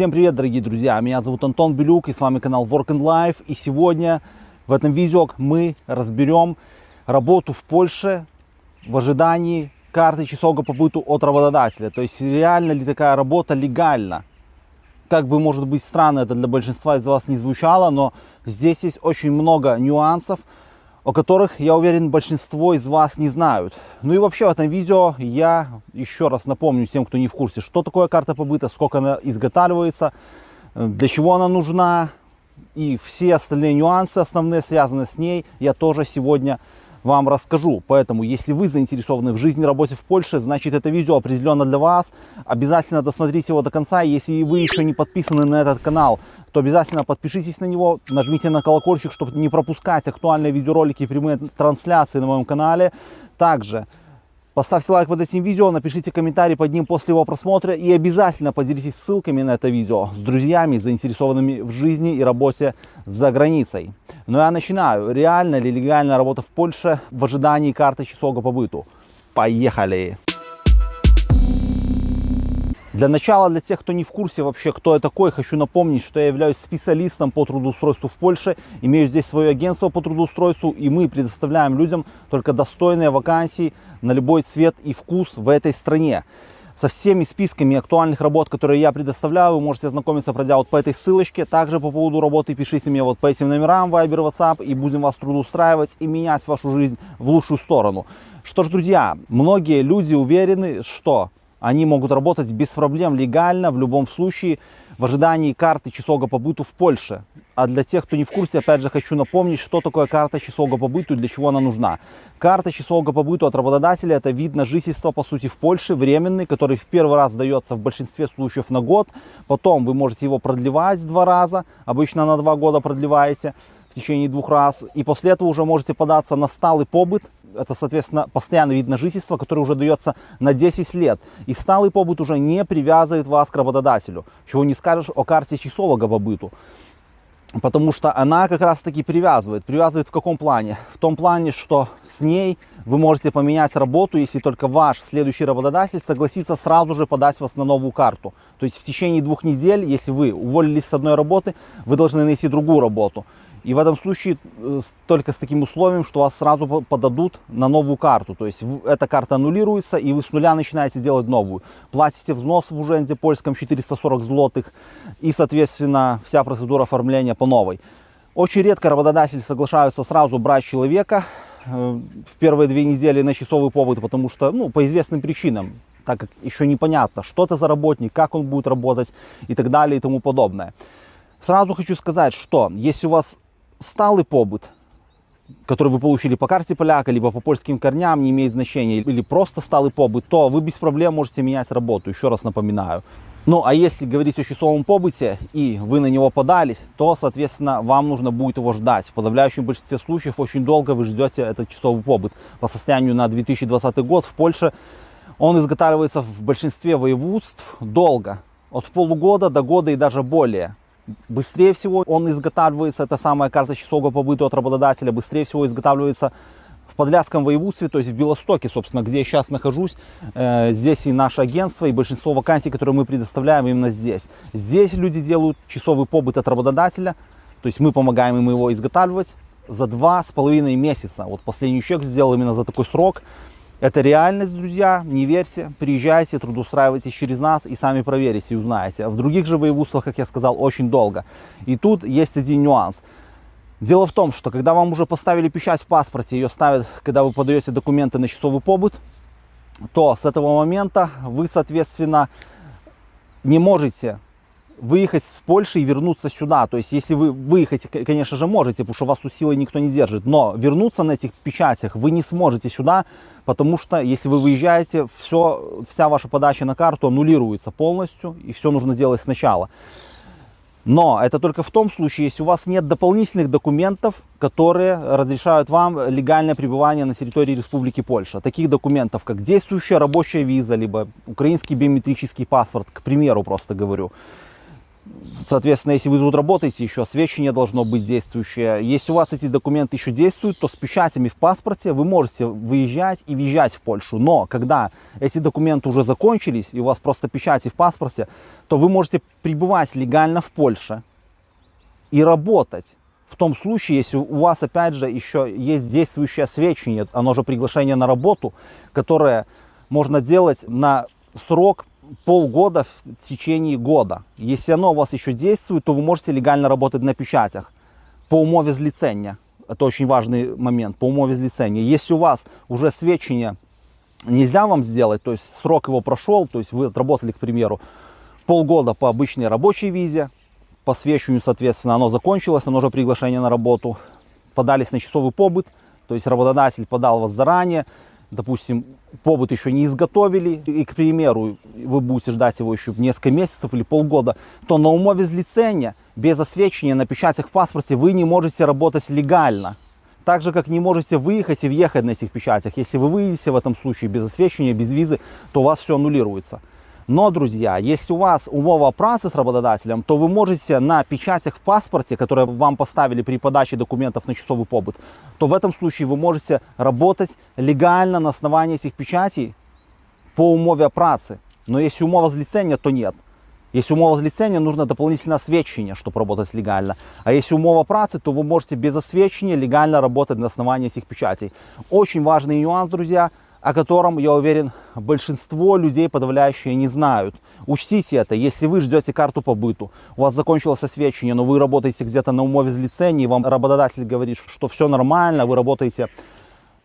Всем привет, дорогие друзья! Меня зовут Антон Белюк и с вами канал Work and Life. И сегодня в этом видео мы разберем работу в Польше в ожидании карты часового побыту от работодателя. То есть реально ли такая работа легальна? Как бы, может быть, странно это для большинства из вас не звучало, но здесь есть очень много нюансов, о которых, я уверен, большинство из вас не знают. Ну и вообще в этом видео я еще раз напомню тем, кто не в курсе, что такое карта побыта, сколько она изготавливается, э, для чего она нужна и все остальные нюансы основные, связанные с ней, я тоже сегодня вам расскажу. Поэтому, если вы заинтересованы в жизни и работе в Польше, значит это видео определенно для вас. Обязательно досмотрите его до конца. Если вы еще не подписаны на этот канал, то обязательно подпишитесь на него, нажмите на колокольчик, чтобы не пропускать актуальные видеоролики и прямые трансляции на моем канале. Также Поставьте лайк под этим видео, напишите комментарий под ним после его просмотра и обязательно поделитесь ссылками на это видео с друзьями, заинтересованными в жизни и работе за границей. Ну я начинаю. Реально ли легальная работа в Польше в ожидании карты часового побыту? Поехали! Для начала, для тех, кто не в курсе вообще, кто я такой, хочу напомнить, что я являюсь специалистом по трудоустройству в Польше, имею здесь свое агентство по трудоустройству, и мы предоставляем людям только достойные вакансии на любой цвет и вкус в этой стране. Со всеми списками актуальных работ, которые я предоставляю, вы можете ознакомиться, пройдя вот по этой ссылочке. Также по поводу работы пишите мне вот по этим номерам Viber, WhatsApp, и будем вас трудоустраивать и менять вашу жизнь в лучшую сторону. Что ж, друзья, многие люди уверены, что они могут работать без проблем легально в любом случае в ожидании карты часового побыту в Польше. А для тех, кто не в курсе, опять же хочу напомнить, что такое карта часового побыту и для чего она нужна. Карта часового побыту от работодателя это вид на жительство по сути в Польше, временный, который в первый раз дается в большинстве случаев на год. Потом вы можете его продлевать два раза, обычно на два года продлеваете в течение двух раз. И после этого уже можете податься на сталый побыт это, соответственно, постоянный вид на жительство, который уже дается на 10 лет. И сталый побыт уже не привязывает вас к работодателю. Чего не скажешь о карте часового побыту. Потому что она как раз таки привязывает. Привязывает в каком плане? В том плане, что с ней вы можете поменять работу, если только ваш следующий работодатель согласится сразу же подать вас на новую карту. То есть в течение двух недель, если вы уволились с одной работы, вы должны найти другую работу. И в этом случае э, только с таким условием, что вас сразу подадут на новую карту. То есть эта карта аннулируется, и вы с нуля начинаете делать новую. Платите взнос в Уженде польском 440 злотых, и, соответственно, вся процедура оформления по новой. Очень редко работодатели соглашаются сразу брать человека э, в первые две недели на часовый побыт, потому что, ну, по известным причинам, так как еще непонятно, что это за работник, как он будет работать и так далее и тому подобное. Сразу хочу сказать, что если у вас сталый побыт, который вы получили по карте поляка, либо по польским корням, не имеет значения, или просто сталый побыт, то вы без проблем можете менять работу, еще раз напоминаю. Ну, а если говорить о часовом побыте, и вы на него подались, то, соответственно, вам нужно будет его ждать. В подавляющем большинстве случаев очень долго вы ждете этот часовый побыт. По состоянию на 2020 год в Польше он изготавливается в большинстве воеводств долго. От полугода до года и даже более. Быстрее всего он изготавливается, это самая карта часового побыта от работодателя, быстрее всего изготавливается в Подляском воеводстве, то есть в Белостоке, собственно, где я сейчас нахожусь. Э, здесь и наше агентство, и большинство вакансий, которые мы предоставляем именно здесь. Здесь люди делают часовый побыт от работодателя, то есть мы помогаем им его изготавливать за два с половиной месяца. Вот последний чек сделал именно за такой срок. Это реальность, друзья, не верьте, приезжайте, трудоустраивайтесь через нас и сами проверите и узнаете. В других же воеводствах, как я сказал, очень долго. И тут есть один нюанс. Дело в том, что когда вам уже поставили печать в паспорте, ее ставят, когда вы подаете документы на часовый побыт, то с этого момента вы, соответственно, не можете выехать с Польши и вернуться сюда. То есть, если вы выехать, конечно же, можете, потому что вас тут силой никто не держит. Но вернуться на этих печатях вы не сможете сюда, потому что, если вы выезжаете, все, вся ваша подача на карту аннулируется полностью, и все нужно делать сначала. Но это только в том случае, если у вас нет дополнительных документов, которые разрешают вам легальное пребывание на территории Республики Польша. Таких документов, как действующая рабочая виза, либо украинский биометрический паспорт, к примеру, просто говорю Соответственно, если вы тут работаете, еще освещение должно быть действующее. Если у вас эти документы еще действуют, то с печатями в паспорте вы можете выезжать и въезжать в Польшу. Но когда эти документы уже закончились, и у вас просто печати в паспорте, то вы можете пребывать легально в Польше и работать. В том случае, если у вас, опять же, еще есть действующее освещение, оно же приглашение на работу, которое можно делать на срок полгода в течение года. Если оно у вас еще действует, то вы можете легально работать на печатях по умове злицения. Это очень важный момент, по умове злицения. Если у вас уже свечение нельзя вам сделать, то есть срок его прошел, то есть вы отработали, к примеру, полгода по обычной рабочей визе, по свечению, соответственно, оно закончилось, оно уже приглашение на работу, подались на часовый побыт, то есть работодатель подал вас заранее, допустим, побыт еще не изготовили, и, к примеру, вы будете ждать его еще несколько месяцев или полгода, то на умове злицения, без освещения на печатях в паспорте вы не можете работать легально. Так же, как не можете выехать и въехать на этих печатях. Если вы выедете в этом случае без освещения, без визы, то у вас все аннулируется. Но, друзья, если у вас умова працы с работодателем, то вы можете на печатях в паспорте, которые вам поставили при подаче документов на часовый побыт, то в этом случае вы можете работать легально на основании этих печатей по умове працы. Но если умова злицения, то нет. Если умова злицения, нужно дополнительное освещение, чтобы работать легально. А если умова працы, то вы можете без освещения легально работать на основании этих печатей. Очень важный нюанс, друзья – о котором, я уверен, большинство людей подавляющие не знают. Учтите это, если вы ждете карту по быту, у вас закончилось освещение, но вы работаете где-то на умове и вам работодатель говорит, что все нормально, вы работаете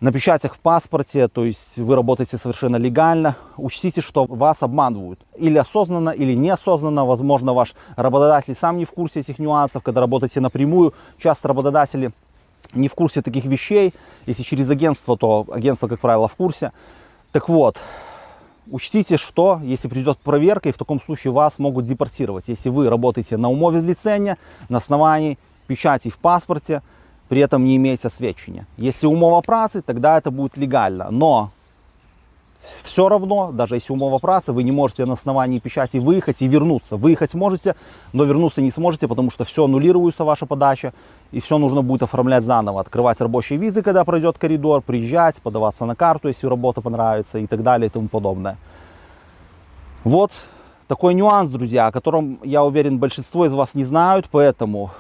на печатях в паспорте, то есть вы работаете совершенно легально, учтите, что вас обманывают. Или осознанно, или неосознанно. Возможно, ваш работодатель сам не в курсе этих нюансов, когда работаете напрямую. Часто работодатели не в курсе таких вещей. Если через агентство, то агентство, как правило, в курсе. Так вот, учтите, что если придет проверка, и в таком случае вас могут депортировать. Если вы работаете на умове лицения, на основании печати в паспорте, при этом не имеете освещения. Если умова працы, тогда это будет легально. Но все равно, даже если умова працы, вы не можете на основании печати выехать и вернуться. Выехать можете, но вернуться не сможете, потому что все аннулируется, ваша подача, и все нужно будет оформлять заново. Открывать рабочие визы, когда пройдет коридор, приезжать, подаваться на карту, если работа понравится и так далее и тому подобное. Вот такой нюанс, друзья, о котором, я уверен, большинство из вас не знают, поэтому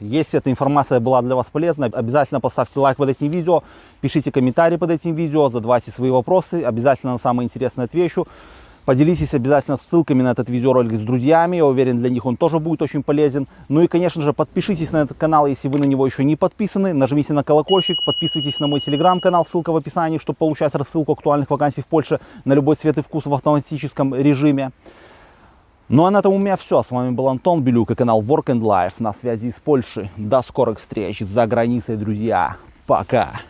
если эта информация была для вас полезна, обязательно поставьте лайк под этим видео, пишите комментарии под этим видео, задавайте свои вопросы, обязательно на самое интересное отвечу. Поделитесь обязательно ссылками на этот видеоролик с друзьями, я уверен, для них он тоже будет очень полезен. Ну и, конечно же, подпишитесь на этот канал, если вы на него еще не подписаны, нажмите на колокольчик, подписывайтесь на мой телеграм-канал, ссылка в описании, чтобы получать рассылку актуальных вакансий в Польше на любой цвет и вкус в автоматическом режиме. Ну а на этом у меня все. С вами был Антон Белюк и канал Work and Life на связи из Польши. До скорых встреч за границей, друзья. Пока.